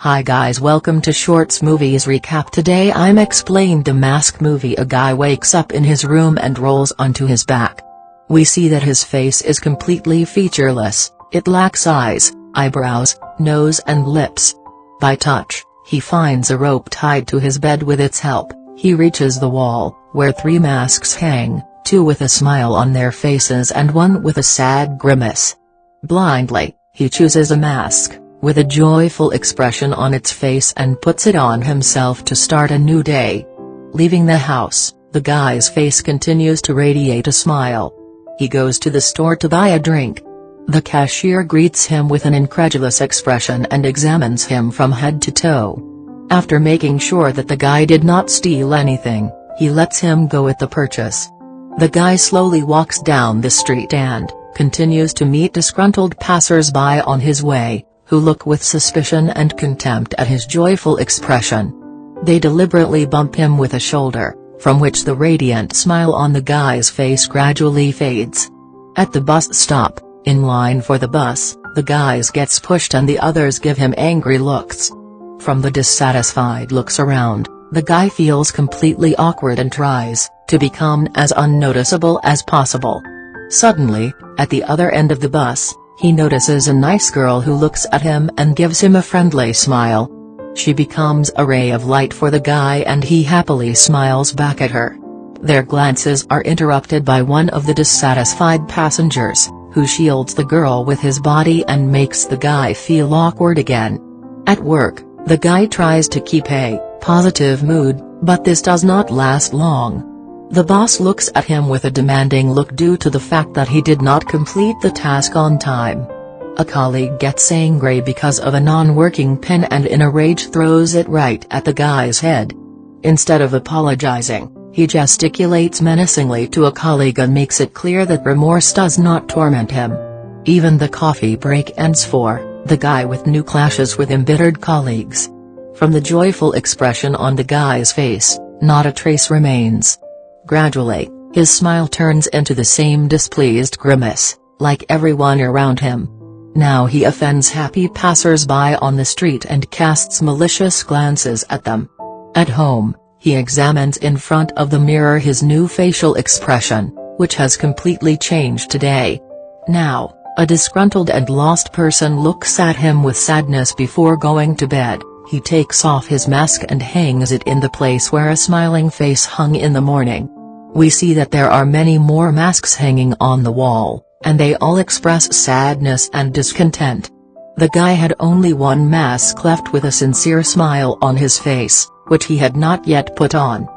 Hi guys welcome to Shorts Movies Recap today I'm explained the mask movie a guy wakes up in his room and rolls onto his back. We see that his face is completely featureless, it lacks eyes, eyebrows, nose and lips. By touch, he finds a rope tied to his bed with its help, he reaches the wall, where three masks hang, two with a smile on their faces and one with a sad grimace. Blindly, he chooses a mask with a joyful expression on its face and puts it on himself to start a new day. Leaving the house, the guy's face continues to radiate a smile. He goes to the store to buy a drink. The cashier greets him with an incredulous expression and examines him from head to toe. After making sure that the guy did not steal anything, he lets him go with the purchase. The guy slowly walks down the street and, continues to meet disgruntled passers-by on his way, who look with suspicion and contempt at his joyful expression. They deliberately bump him with a shoulder, from which the radiant smile on the guy's face gradually fades. At the bus stop, in line for the bus, the guys gets pushed and the others give him angry looks. From the dissatisfied looks around, the guy feels completely awkward and tries to become as unnoticeable as possible. Suddenly, at the other end of the bus, he notices a nice girl who looks at him and gives him a friendly smile. She becomes a ray of light for the guy and he happily smiles back at her. Their glances are interrupted by one of the dissatisfied passengers, who shields the girl with his body and makes the guy feel awkward again. At work, the guy tries to keep a positive mood, but this does not last long. The boss looks at him with a demanding look due to the fact that he did not complete the task on time. A colleague gets angry because of a non-working pen and in a rage throws it right at the guy's head. Instead of apologizing, he gesticulates menacingly to a colleague and makes it clear that remorse does not torment him. Even the coffee break ends for the guy with new clashes with embittered colleagues. From the joyful expression on the guy's face, not a trace remains. Gradually, his smile turns into the same displeased grimace, like everyone around him. Now he offends happy passers-by on the street and casts malicious glances at them. At home, he examines in front of the mirror his new facial expression, which has completely changed today. Now, a disgruntled and lost person looks at him with sadness before going to bed, he takes off his mask and hangs it in the place where a smiling face hung in the morning. We see that there are many more masks hanging on the wall, and they all express sadness and discontent. The guy had only one mask left with a sincere smile on his face, which he had not yet put on.